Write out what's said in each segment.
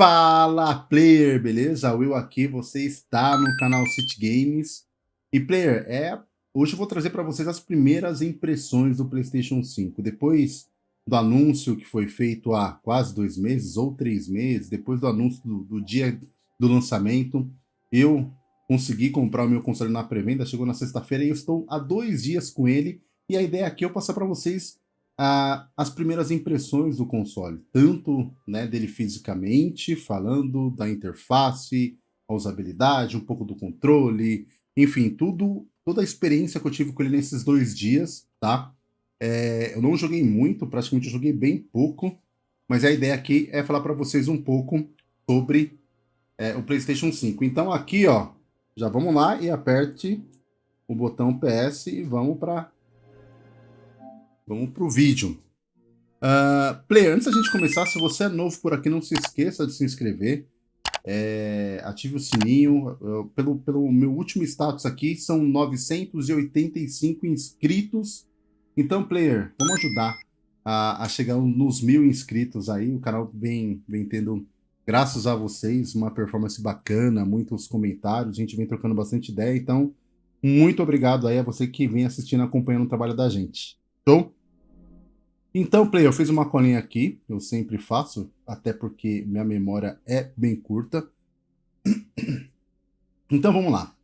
Fala player, beleza? Will aqui, você está no canal City Games. E player, é, hoje eu vou trazer para vocês as primeiras impressões do PlayStation 5. Depois do anúncio que foi feito há quase dois meses ou três meses, depois do anúncio do, do dia do lançamento, eu consegui comprar o meu console na pré-venda, chegou na sexta-feira e eu estou há dois dias com ele. E a ideia aqui é eu passar para vocês as primeiras impressões do console, tanto né, dele fisicamente, falando da interface, a usabilidade, um pouco do controle, enfim, tudo, toda a experiência que eu tive com ele nesses dois dias, tá? É, eu não joguei muito, praticamente eu joguei bem pouco, mas a ideia aqui é falar para vocês um pouco sobre é, o PlayStation 5. Então aqui, ó, já vamos lá e aperte o botão PS e vamos para Vamos para o vídeo. Uh, player, antes da gente começar, se você é novo por aqui, não se esqueça de se inscrever. É, ative o sininho. Pelo, pelo meu último status aqui, são 985 inscritos. Então, player, vamos ajudar a, a chegar nos mil inscritos aí. O canal vem, vem tendo, graças a vocês, uma performance bacana, muitos comentários, a gente vem trocando bastante ideia. Então, muito obrigado aí a você que vem assistindo, acompanhando o trabalho da gente. Show? Então, Play, eu fiz uma colinha aqui, eu sempre faço, até porque minha memória é bem curta. Então, vamos lá.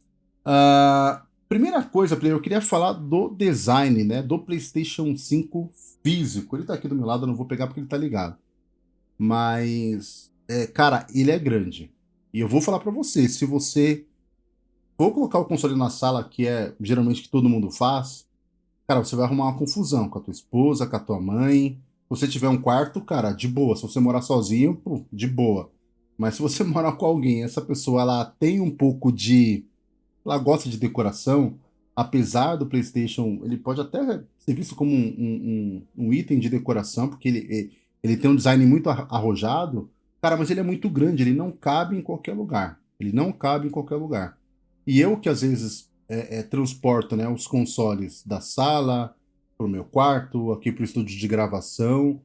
Uh, primeira coisa, Play, eu queria falar do design, né, do PlayStation 5 físico. Ele tá aqui do meu lado, eu não vou pegar porque ele tá ligado. Mas, é, cara, ele é grande. E eu vou falar para você, se você for colocar o console na sala, que é geralmente que todo mundo faz, cara, você vai arrumar uma confusão com a tua esposa, com a tua mãe. Se você tiver um quarto, cara, de boa. Se você morar sozinho, pô, de boa. Mas se você morar com alguém, essa pessoa ela tem um pouco de. Ela gosta de decoração, apesar do PlayStation, ele pode até ser visto como um, um, um item de decoração, porque ele, ele tem um design muito arrojado. Cara, mas ele é muito grande, ele não cabe em qualquer lugar. Ele não cabe em qualquer lugar. E eu que às vezes é, é, transporto né, os consoles da sala para o meu quarto, aqui para o estúdio de gravação.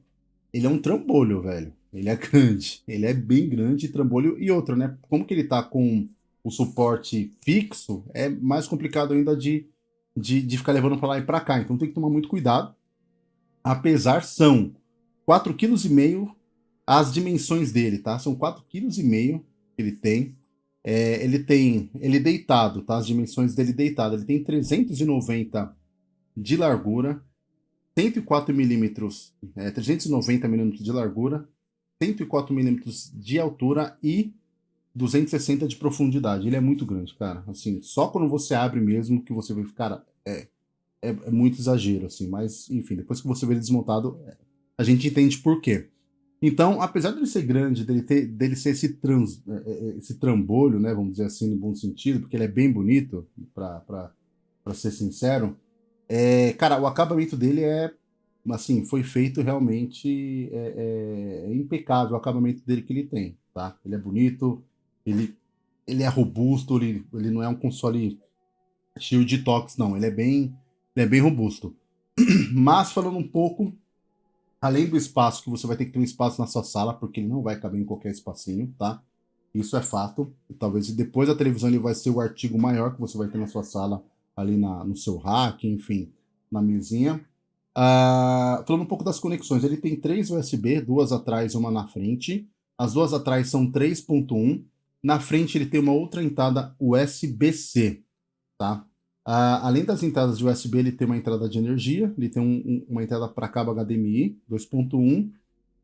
Ele é um trambolho, velho. Ele é grande. Ele é bem grande, trambolho. E outra, né? Como que ele tá com o suporte fixo, é mais complicado ainda de, de, de ficar levando para lá e para cá. Então tem que tomar muito cuidado. Apesar, são 4,5 kg as dimensões dele, tá? São 4,5 kg que ele tem. É, ele tem, ele deitado, tá? As dimensões dele deitado, ele tem 390 de largura, 104 milímetros, é, 390 milímetros de largura, 104 milímetros de altura e 260 de profundidade. Ele é muito grande, cara. Assim, só quando você abre mesmo que você vê, cara, é, é, é muito exagero, assim. Mas, enfim, depois que você vê ele desmontado, a gente entende por quê. Então, apesar dele ser grande, dele, ter, dele ser esse, trans, é, é, é, esse trambolho, né, vamos dizer assim, no bom sentido, porque ele é bem bonito, para ser sincero, é, cara, o acabamento dele é, assim, foi feito realmente é, é, impecável, o acabamento dele que ele tem, tá? Ele é bonito, ele, ele é robusto, ele, ele não é um console cheio de toques, não, ele é bem, ele é bem robusto. Mas, falando um pouco Além do espaço, que você vai ter que ter um espaço na sua sala, porque ele não vai caber em qualquer espacinho, tá? Isso é fato. Talvez depois da televisão ele vai ser o artigo maior que você vai ter na sua sala, ali na, no seu rack, enfim, na mesinha. Uh, falando um pouco das conexões, ele tem três USB, duas atrás e uma na frente. As duas atrás são 3.1. Na frente ele tem uma outra entrada USB-C, tá? Além das entradas de USB, ele tem uma entrada de energia, ele tem um, um, uma entrada para cabo HDMI 2.1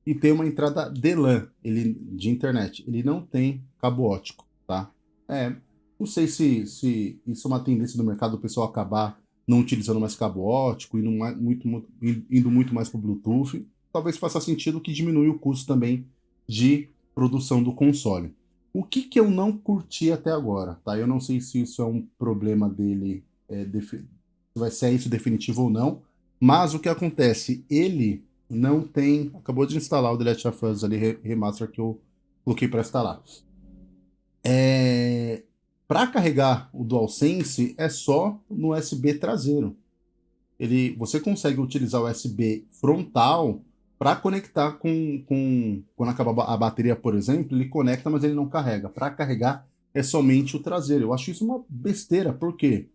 e tem uma entrada DLAN ele, de internet. Ele não tem cabo ótico, tá? É, não sei se, se isso é uma tendência do mercado, o pessoal acabar não utilizando mais cabo ótico, indo, mais, muito, indo muito mais para o Bluetooth. Talvez faça sentido que diminui o custo também de produção do console. O que, que eu não curti até agora, tá? Eu não sei se isso é um problema dele é, vai ser isso definitivo ou não. Mas o que acontece? Ele não tem... Acabou de instalar o Last of Us ali, remaster que eu coloquei para instalar. É, para carregar o DualSense é só no USB traseiro. Ele, você consegue utilizar o USB frontal, Para conectar com, com... Quando acaba a bateria, por exemplo, ele conecta, mas ele não carrega. Para carregar é somente o traseiro. Eu acho isso uma besteira, por quê?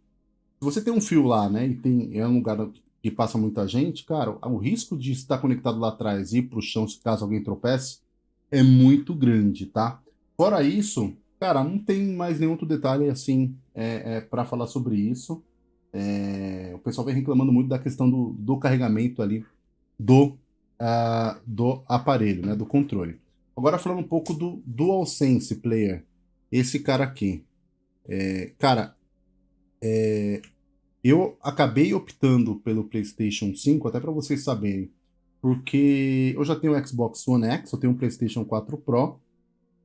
Você tem um fio lá, né, e tem, é um lugar que passa muita gente, cara, o risco de estar conectado lá atrás e ir para o chão se caso alguém tropece é muito grande, tá? Fora isso, cara, não tem mais nenhum outro detalhe assim é, é para falar sobre isso. É, o pessoal vem reclamando muito da questão do, do carregamento ali do, uh, do aparelho, né, do controle. Agora falando um pouco do DualSense Player, esse cara aqui. É, cara, é, eu acabei optando pelo PlayStation 5, até para vocês saberem, porque eu já tenho o Xbox One X, eu tenho o PlayStation 4 Pro,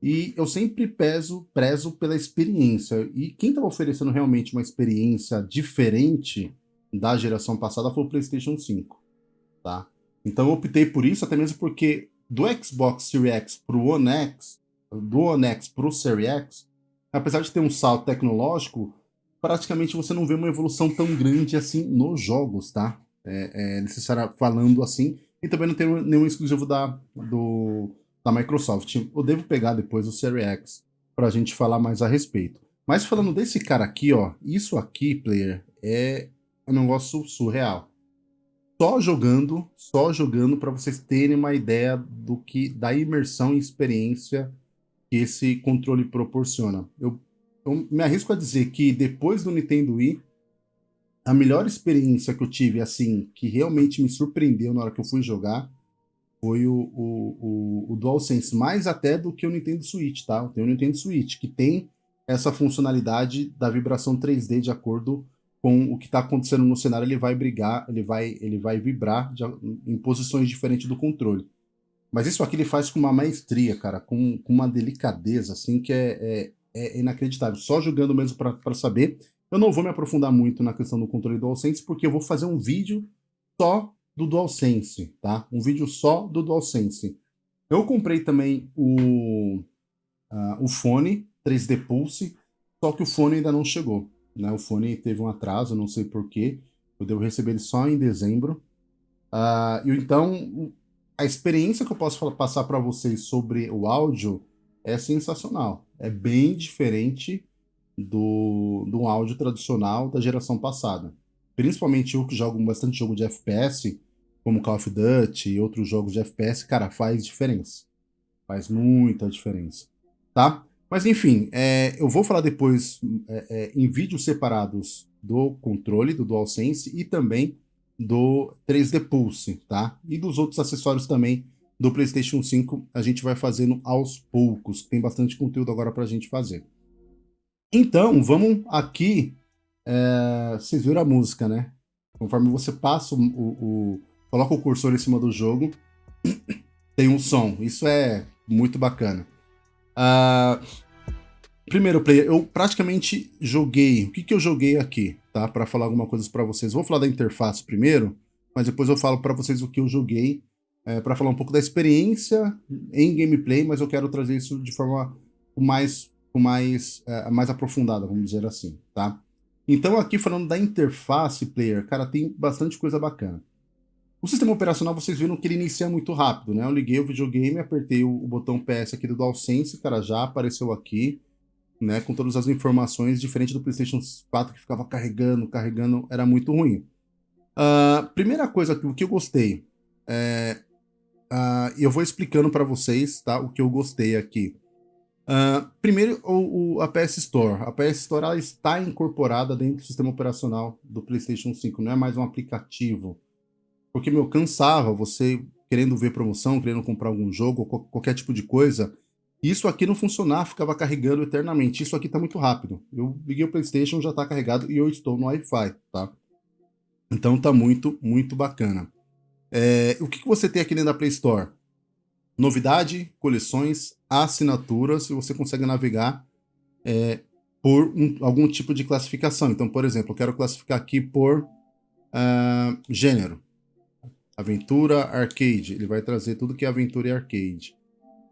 e eu sempre peso, prezo pela experiência. E quem estava oferecendo realmente uma experiência diferente da geração passada foi o PlayStation 5, tá? Então eu optei por isso, até mesmo porque do Xbox Series X para o One X, do One X para o Series X, apesar de ter um salto tecnológico, praticamente você não vê uma evolução tão grande assim nos jogos, tá? É, é necessário falando assim. E também não tem nenhum exclusivo da, do, da Microsoft. Eu devo pegar depois o Series X para a gente falar mais a respeito. Mas falando desse cara aqui, ó, isso aqui, player, é um negócio surreal. Só jogando, só jogando para vocês terem uma ideia do que da imersão e experiência que esse controle proporciona. Eu eu me arrisco a dizer que depois do Nintendo Wii, a melhor experiência que eu tive, assim, que realmente me surpreendeu na hora que eu fui jogar, foi o, o, o, o DualSense, mais até do que o Nintendo Switch, tá? Tem o Nintendo Switch, que tem essa funcionalidade da vibração 3D de acordo com o que está acontecendo no cenário, ele vai brigar, ele vai, ele vai vibrar de, em posições diferentes do controle. Mas isso aqui ele faz com uma maestria, cara, com, com uma delicadeza, assim, que é, é é inacreditável. Só jogando mesmo para saber. Eu não vou me aprofundar muito na questão do controle DualSense, porque eu vou fazer um vídeo só do DualSense, tá? Um vídeo só do DualSense. Eu comprei também o, uh, o fone 3D Pulse, só que o fone ainda não chegou. Né? O fone teve um atraso, não sei porquê. Eu devo receber ele só em dezembro. Uh, então, a experiência que eu posso passar para vocês sobre o áudio é sensacional. É bem diferente do, do áudio tradicional da geração passada. Principalmente eu que jogo bastante jogo de FPS, como Call of Duty e outros jogos de FPS, cara, faz diferença. Faz muita diferença, tá? Mas enfim, é, eu vou falar depois é, é, em vídeos separados do controle, do DualSense e também do 3D Pulse, tá? E dos outros acessórios também do PlayStation 5 a gente vai fazendo aos poucos. Tem bastante conteúdo agora para a gente fazer. Então, vamos aqui. É, vocês viram a música, né? Conforme você passa o, o, o, coloca o cursor em cima do jogo, tem um som. Isso é muito bacana. Uh, primeiro player, eu praticamente joguei. O que, que eu joguei aqui, tá? Para falar alguma coisa para vocês. Vou falar da interface primeiro, mas depois eu falo para vocês o que eu joguei é, para falar um pouco da experiência em gameplay, mas eu quero trazer isso de forma mais, mais, é, mais aprofundada, vamos dizer assim, tá? Então aqui falando da interface player, cara, tem bastante coisa bacana. O sistema operacional, vocês viram que ele inicia muito rápido, né? Eu liguei o videogame, apertei o, o botão PS aqui do DualSense, cara, já apareceu aqui, né? Com todas as informações, diferente do PlayStation 4 que ficava carregando, carregando, era muito ruim. Uh, primeira coisa que, que eu gostei, é, Uh, eu vou explicando para vocês tá, o que eu gostei aqui. Uh, primeiro, o, o, a PS Store. A PS Store ela está incorporada dentro do sistema operacional do PlayStation 5, não é mais um aplicativo. Porque, meu, cansava você querendo ver promoção, querendo comprar algum jogo, ou qualquer tipo de coisa. Isso aqui não funcionava, ficava carregando eternamente. Isso aqui está muito rápido. Eu liguei o PlayStation, já está carregado e eu estou no Wi-Fi, tá? Então tá muito, muito bacana. É, o que, que você tem aqui dentro da Play Store? Novidade, coleções, assinaturas, e você consegue navegar é, por um, algum tipo de classificação. Então, por exemplo, eu quero classificar aqui por uh, gênero. Aventura, arcade. Ele vai trazer tudo que é aventura e arcade.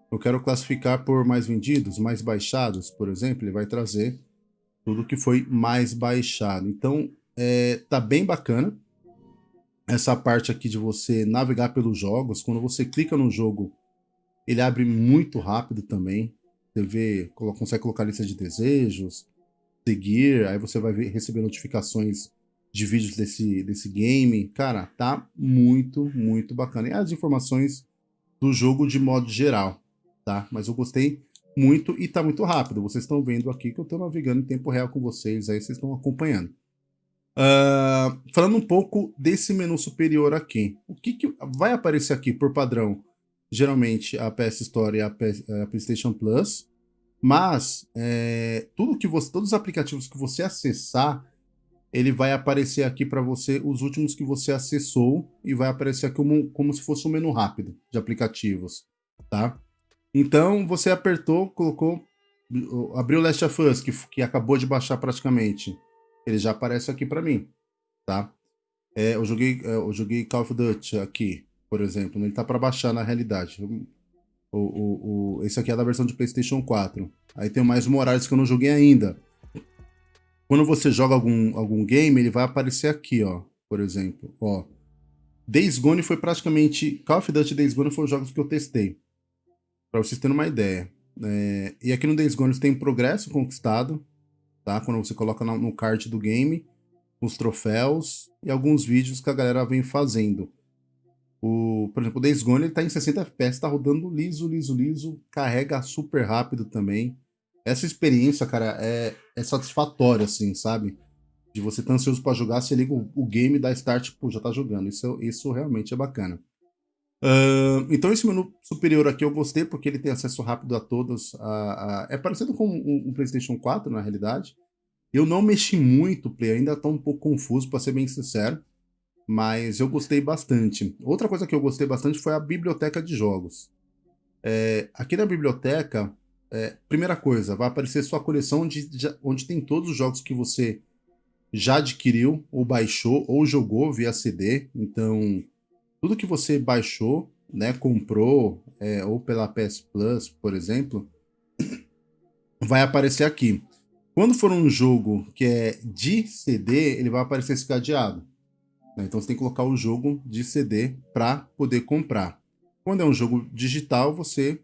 Eu quero classificar por mais vendidos, mais baixados, por exemplo. Ele vai trazer tudo que foi mais baixado. Então, é, tá bem bacana. Essa parte aqui de você navegar pelos jogos. Quando você clica no jogo, ele abre muito rápido também. Você vê, consegue colocar lista de desejos, seguir, aí você vai ver, receber notificações de vídeos desse, desse game. Cara, tá muito, muito bacana. E as informações do jogo de modo geral, tá? Mas eu gostei muito e tá muito rápido. Vocês estão vendo aqui que eu tô navegando em tempo real com vocês, aí vocês estão acompanhando. Uh, falando um pouco desse menu superior aqui. O que, que vai aparecer aqui por padrão? Geralmente a PS Store e a, PS, a PlayStation Plus. Mas é, tudo que você, todos os aplicativos que você acessar, ele vai aparecer aqui para você os últimos que você acessou e vai aparecer aqui como, como se fosse um menu rápido de aplicativos, tá? Então você apertou, colocou, abriu o Last of Us, que, que acabou de baixar praticamente ele já aparece aqui para mim, tá? É, eu, joguei, é, eu joguei Call of Duty aqui, por exemplo, ele tá para baixar na realidade. O, o, o, esse aqui é da versão de PlayStation 4. Aí tem mais Morales que eu não joguei ainda. Quando você joga algum, algum game, ele vai aparecer aqui, ó, por exemplo, ó. Days Gone foi praticamente... Call of Duty Days Gone foram os jogos que eu testei. Pra vocês terem uma ideia. É, e aqui no Days Gone tem progresso conquistado, tá? Quando você coloca no card do game, os troféus e alguns vídeos que a galera vem fazendo. O, por exemplo, o Days Gone ele tá em 60 FPS, tá rodando liso, liso, liso, carrega super rápido também. Essa experiência, cara, é, é satisfatória, assim, sabe? De você tá ansioso para jogar, você liga o, o game, dá start, pô, já tá jogando. Isso, isso realmente é bacana. Uh, então esse menu superior aqui eu gostei porque ele tem acesso rápido a todos. A, a... É parecido com um, PlayStation 4 na realidade. Eu não mexi muito, play, ainda estou um pouco confuso para ser bem sincero, mas eu gostei bastante. Outra coisa que eu gostei bastante foi a biblioteca de jogos. É, aqui na biblioteca, é, primeira coisa, vai aparecer sua coleção onde, onde tem todos os jogos que você já adquiriu, ou baixou, ou jogou via CD. Então, tudo que você baixou, né, comprou, é, ou pela PS Plus, por exemplo, vai aparecer aqui. Quando for um jogo que é de CD, ele vai aparecer esse cadeado. Né? Então você tem que colocar o jogo de CD para poder comprar. Quando é um jogo digital, você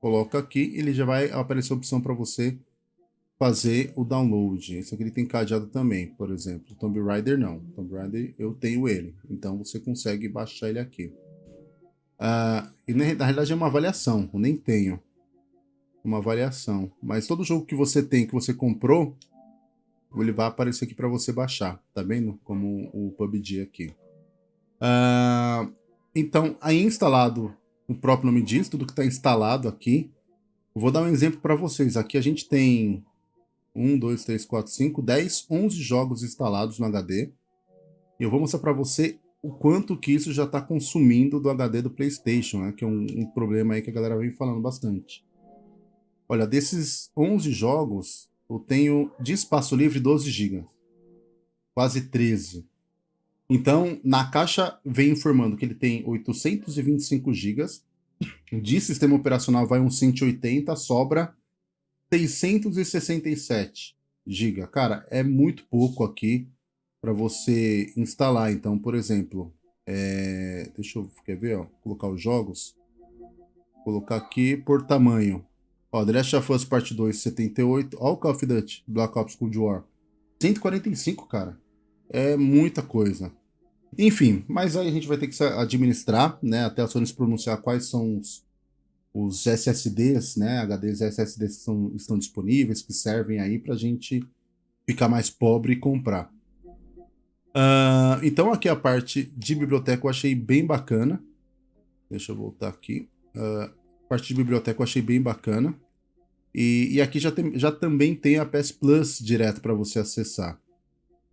coloca aqui, ele já vai aparecer a opção para você fazer o download. Esse aqui ele tem cadeado também, por exemplo. Tomb Raider não. Tomb Raider eu tenho ele. Então você consegue baixar ele aqui. Uh, e na, na realidade é uma avaliação, eu nem tenho uma avaliação. Mas todo jogo que você tem, que você comprou, ele vai aparecer aqui para você baixar, tá vendo? Como o PUBG aqui. Uh, então, aí instalado, o próprio nome diz, tudo que está instalado aqui. Vou dar um exemplo para vocês. Aqui a gente tem 1, 2, 3, 4, 5, 10, 11 jogos instalados no HD. E eu vou mostrar para você o quanto que isso já está consumindo do HD do PlayStation, né? que é um, um, problema aí que a galera vem falando bastante. Olha, desses 11 jogos, eu tenho de espaço livre 12 GB. Quase 13. Então, na caixa vem informando que ele tem 825 GB. De sistema operacional vai uns 180, sobra 667 GB. Cara, é muito pouco aqui para você instalar. Então, por exemplo, é... deixa eu quer ver, ó, colocar os jogos. Colocar aqui por tamanho. Ó, The Last of Us Part 2, 78. Ó, o Call of Duty Black Ops Cold War. 145, cara. É muita coisa. Enfim, mas aí a gente vai ter que administrar, né? Até a Sony se pronunciar quais são os, os SSDs, né, HDs SSDs que são, estão disponíveis, que servem aí para a gente ficar mais pobre e comprar. Uh, então aqui a parte de biblioteca eu achei bem bacana. Deixa eu voltar aqui. Uh, a parte de biblioteca eu achei bem bacana. E, e aqui já, tem, já também tem a PS Plus direto para você acessar.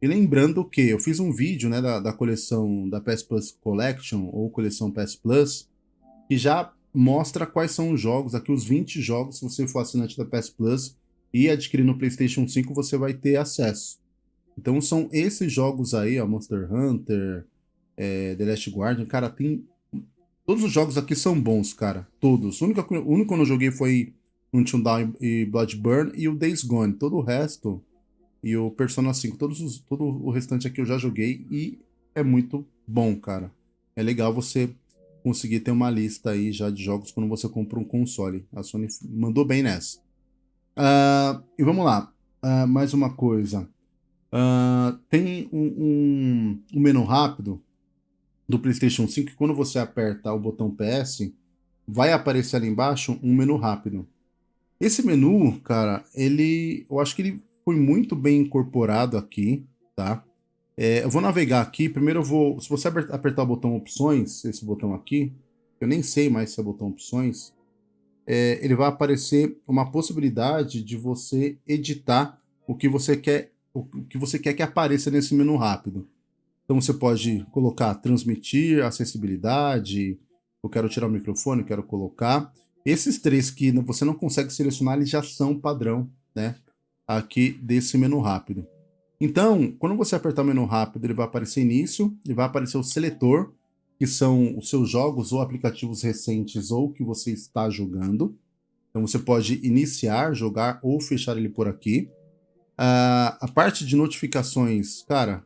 E lembrando que eu fiz um vídeo né, da, da coleção da PS Plus Collection, ou coleção PS Plus, que já mostra quais são os jogos, aqui os 20 jogos, se você for assinante da PS Plus e adquirir no PlayStation 5, você vai ter acesso. Então são esses jogos aí, ó, Monster Hunter, é, The Last Guardian, cara, tem... Todos os jogos aqui são bons, cara, todos. O único, o único que eu não joguei foi Until Dawn e Bloodburn e o Days Gone. Todo o resto, e o Persona 5, todos os, todo o restante aqui eu já joguei e é muito bom, cara. É legal você conseguir ter uma lista aí já de jogos quando você compra um console. A Sony mandou bem nessa. Uh, e vamos lá. Uh, mais uma coisa. Uh, tem um, um, um, menu rápido do PlayStation 5 que quando você aperta o botão PS, vai aparecer ali embaixo um menu rápido. Esse menu, cara, ele, eu acho que ele foi muito bem incorporado aqui, tá? É, eu vou navegar aqui, primeiro eu vou, se você apertar o botão opções, esse botão aqui, eu nem sei mais se é botão opções, é, ele vai aparecer uma possibilidade de você editar o que você quer, o que você quer que apareça nesse menu rápido. Então você pode colocar transmitir, acessibilidade, eu quero tirar o microfone, quero colocar. Esses três que você não consegue selecionar, eles já são padrão, né? Aqui desse menu rápido. Então, quando você apertar o menu rápido, ele vai aparecer início, ele vai aparecer o seletor, que são os seus jogos ou aplicativos recentes ou que você está jogando. Então você pode iniciar, jogar ou fechar ele por aqui. Uh, a parte de notificações, cara,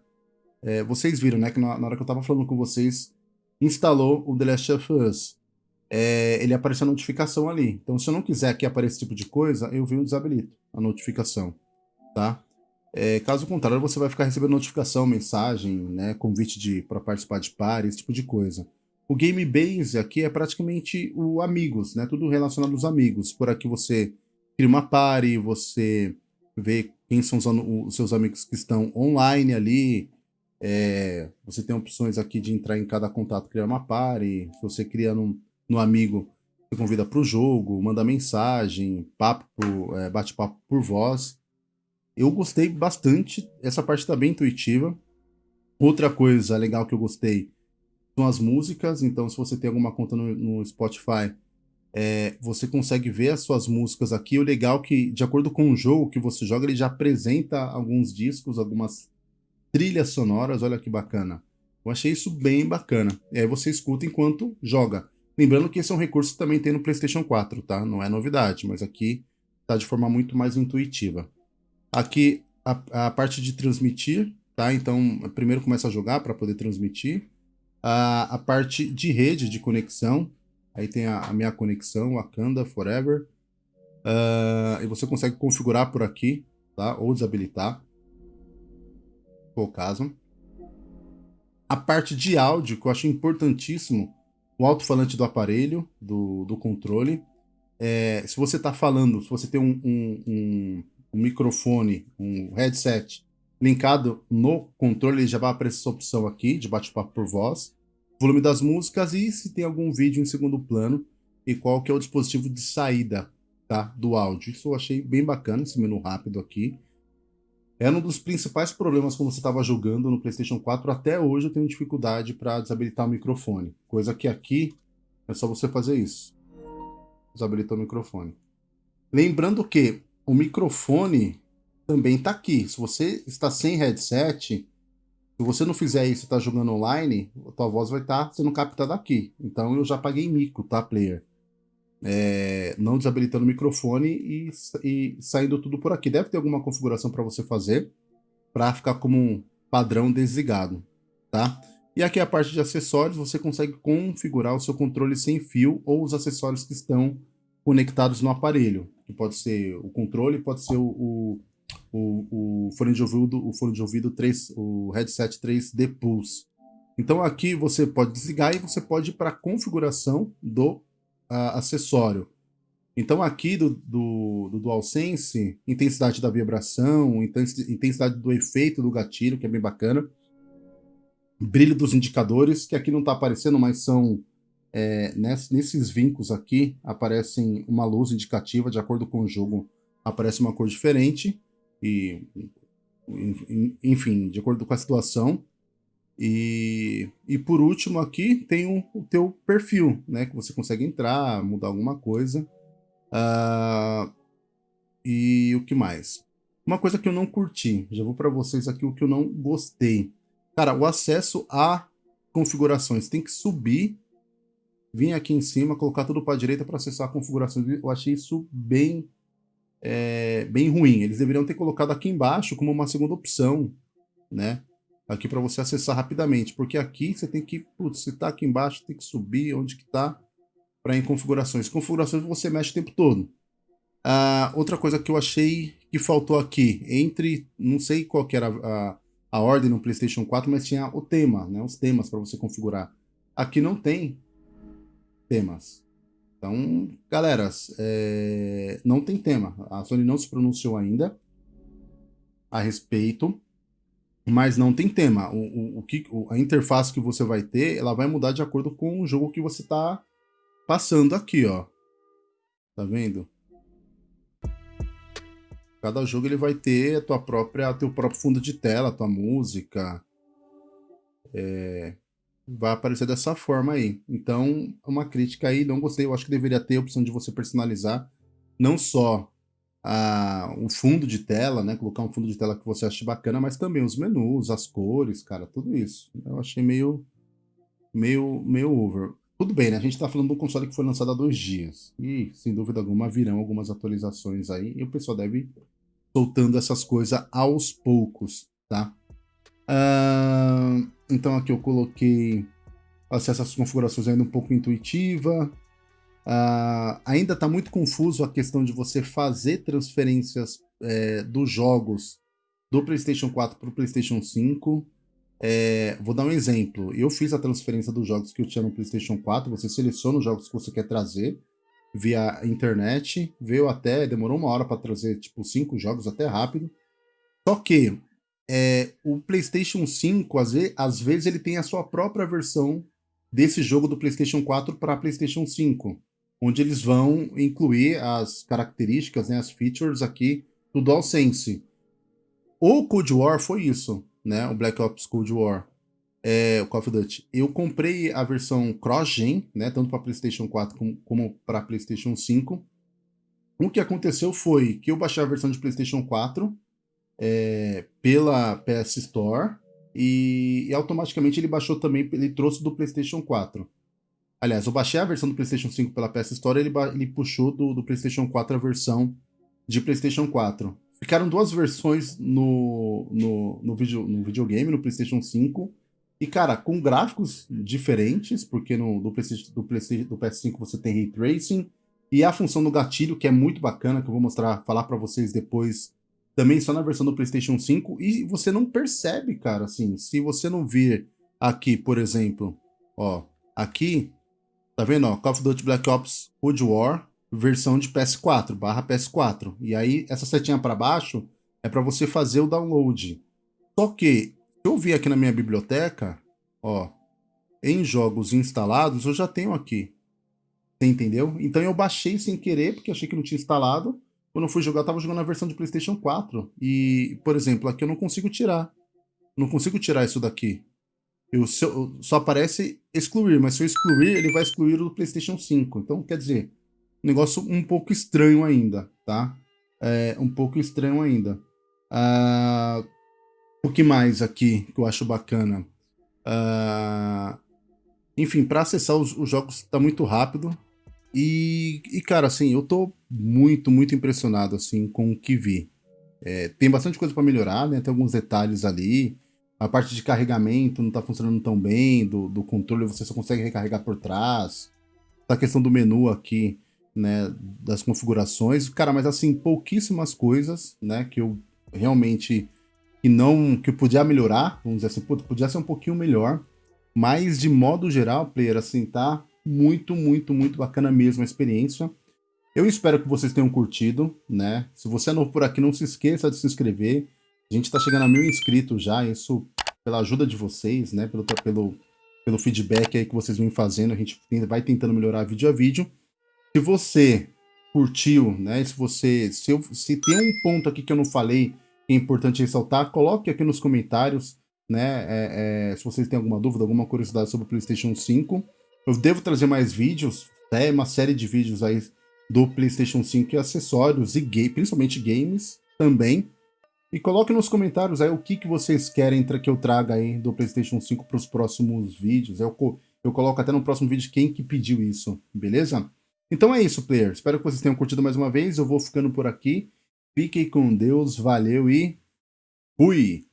é, vocês viram, né, que na, na, hora que eu estava falando com vocês, instalou o The Last of Us. É, ele apareceu a notificação ali. Então se eu não quiser que apareça esse tipo de coisa, eu venho e desabilito a notificação, tá? É, caso contrário, você vai ficar recebendo notificação, mensagem, né, convite para participar de pares, esse tipo de coisa. O Game Base aqui é praticamente o amigos, né, tudo relacionado aos amigos. Por aqui você cria uma party, você vê quem são os, os seus amigos que estão online ali, é, você tem opções aqui de entrar em cada contato, criar uma party, se você cria no, no amigo, você convida para o jogo, manda mensagem, papo, é, bate-papo por voz. Eu gostei bastante, essa parte está bem intuitiva. Outra coisa legal que eu gostei são as músicas, então se você tem alguma conta no, no Spotify, é, você consegue ver as suas músicas aqui. O legal é que, de acordo com o jogo que você joga, ele já apresenta alguns discos, algumas trilhas sonoras, olha que bacana. Eu achei isso bem bacana. E aí você escuta enquanto joga. Lembrando que esse é um recurso que também tem no PlayStation 4, tá? Não é novidade, mas aqui tá de forma muito mais intuitiva. Aqui a, a parte de transmitir, tá? Então, primeiro começa a jogar para poder transmitir. A, a parte de rede, de conexão. Aí tem a, a minha conexão, Wakanda Forever. Uh, e você consegue configurar por aqui, tá? Ou desabilitar. For o caso. A parte de áudio, que eu acho importantíssimo, o alto-falante do aparelho, do, do controle. É, se você está falando, se você tem um, um um microfone, um headset linkado no controle, ele já vai aparecer essa opção aqui de bate-papo por voz, volume das músicas e se tem algum vídeo em segundo plano e qual que é o dispositivo de saída tá, do áudio. Isso eu achei bem bacana, esse menu rápido aqui. Era um dos principais problemas quando você estava jogando no PlayStation 4. Até hoje eu tenho dificuldade para desabilitar o microfone. Coisa que aqui é só você fazer isso. Desabilitar o microfone. Lembrando que o microfone também está aqui. Se você está sem headset, se você não fizer isso e está jogando online, a tua voz vai estar tá sendo captada aqui. Então eu já paguei mico, tá, player? É, não desabilitando o microfone e, e, saindo tudo por aqui. Deve ter alguma configuração para você fazer para ficar como um padrão desligado, tá? E aqui a parte de acessórios, você consegue configurar o seu controle sem fio ou os acessórios que estão conectados no aparelho, que pode ser o controle, pode ser o, o, o, fone de ouvido, o fone de ouvido 3, o headset 3D Pulse. Então aqui você pode desligar e você pode ir para a configuração do uh, acessório. Então aqui do, do, do DualSense, intensidade da vibração, intensidade do efeito do gatilho, que é bem bacana. Brilho dos indicadores, que aqui não está aparecendo, mas são é, nesses vincos aqui aparecem uma luz indicativa, de acordo com o jogo aparece uma cor diferente, e enfim, de acordo com a situação. E, e por último aqui tem o, o teu perfil, né, que você consegue entrar, mudar alguma coisa. Uh, e o que mais? Uma coisa que eu não curti, já vou para vocês aqui o que eu não gostei. Cara, o acesso a configurações tem que subir vir aqui em cima, colocar tudo para a direita para acessar a configuração. Eu achei isso bem, é, bem ruim. Eles deveriam ter colocado aqui embaixo como uma segunda opção, né? aqui para você acessar rapidamente, porque aqui você tem que, putz, se tá aqui embaixo, tem que subir onde que tá para em configurações. Configurações você mexe o tempo todo. Ah, outra coisa que eu achei que faltou aqui, entre, não sei qual era a, a ordem no PlayStation 4, mas tinha o tema, né, os temas para você configurar. Aqui não tem temas. Então, galera, é, não tem tema. A Sony não se pronunciou ainda a respeito, mas não tem tema. O, o, o que, a interface que você vai ter, ela vai mudar de acordo com o jogo que você está passando aqui, ó. Tá vendo? Cada jogo ele vai ter a tua própria, teu próprio fundo de tela, a tua música. É, vai aparecer dessa forma aí. Então, uma crítica aí, não gostei, eu acho que deveria ter a opção de você personalizar não só a, o fundo de tela, né, colocar um fundo de tela que você ache bacana, mas também os menus, as cores, cara, tudo isso. Eu achei meio, meio, meio over. Tudo bem, né, a gente está falando de um console que foi lançado há dois dias, e sem dúvida alguma virão algumas atualizações aí, e o pessoal deve soltando essas coisas aos poucos, tá? Uh, então aqui eu coloquei acesso às configurações ainda um pouco intuitiva. Uh, ainda está muito confuso a questão de você fazer transferências é, dos jogos do PlayStation 4 para o PlayStation 5. É, vou dar um exemplo. Eu fiz a transferência dos jogos que eu tinha no PlayStation 4. Você seleciona os jogos que você quer trazer via internet. Veio até, demorou uma hora para trazer tipo cinco jogos, até rápido. Só que é, o PlayStation 5, às vezes, às vezes, ele tem a sua própria versão desse jogo do PlayStation 4 para PlayStation 5, onde eles vão incluir as características, né, as features aqui do DualSense. O Cold War foi isso, né, o Black Ops Cold War, é, o Call of Duty. Eu comprei a versão cross-gen, né, tanto para PlayStation 4 como, como para PlayStation 5. O que aconteceu foi que eu baixei a versão de PlayStation 4, é, pela PS Store e, e, automaticamente ele baixou também, ele trouxe do PlayStation 4. Aliás, eu baixei a versão do PlayStation 5 pela PS Store ele, ele puxou do, do PlayStation 4 a versão de PlayStation 4. Ficaram duas versões no, no, no, video, no videogame, no PlayStation 5. E, cara, com gráficos diferentes, porque no do, PlayStation, do, do PS5 você tem Ray Tracing. E a função do gatilho, que é muito bacana, que eu vou mostrar, falar para vocês depois também só na versão do PlayStation 5, e você não percebe, cara, assim, se você não vir aqui, por exemplo, ó, aqui, tá vendo, ó, Call of Duty Black Ops Cold War, versão de PS4, barra PS4, e aí essa setinha para baixo é para você fazer o download. Só que, se eu vir aqui na minha biblioteca, ó, em jogos instalados, eu já tenho aqui, você entendeu? Então eu baixei sem querer, porque achei que não tinha instalado, quando eu fui jogar, eu tava jogando a versão de PlayStation 4. E, por exemplo, aqui eu não consigo tirar. Não consigo tirar isso daqui. Eu, eu, só aparece excluir, mas se eu excluir, ele vai excluir o PlayStation 5. Então, quer dizer, negócio um pouco estranho ainda, tá? É, um pouco estranho ainda. Ah, o que mais aqui que eu acho bacana? Ah, enfim, para acessar os, os jogos tá muito rápido. E, e, cara, assim, eu tô muito, muito impressionado, assim, com o que vi. É, tem bastante coisa para melhorar, né? Tem alguns detalhes ali. A parte de carregamento não tá funcionando tão bem, do, do controle você só consegue recarregar por trás. A questão do menu aqui, né, das configurações. Cara, mas assim, pouquíssimas coisas, né, que eu realmente que não que podia melhorar, vamos dizer assim, podia ser um pouquinho melhor, mas de modo geral, player, assim, tá muito, muito, muito bacana mesmo a experiência. Eu espero que vocês tenham curtido, né? Se você é novo por aqui, não se esqueça de se inscrever. A gente está chegando a mil inscritos já, isso pela ajuda de vocês, né? Pelo, pelo, pelo feedback aí que vocês vêm fazendo, a gente vai tentando melhorar vídeo a vídeo. Se você curtiu, né? Se você. Se, eu, se tem um ponto aqui que eu não falei que é importante ressaltar, coloque aqui nos comentários, né? É, é, se vocês têm alguma dúvida, alguma curiosidade sobre o PlayStation 5. Eu devo trazer mais vídeos, é uma série de vídeos aí do PlayStation 5 e acessórios, e principalmente games também. E coloque nos comentários aí o que, que vocês querem que eu traga aí do PlayStation 5 para os próximos vídeos. Eu, eu coloco até no próximo vídeo quem que pediu isso, beleza? Então é isso, player. Espero que vocês tenham curtido mais uma vez. Eu vou ficando por aqui. Fiquem com Deus, valeu e fui!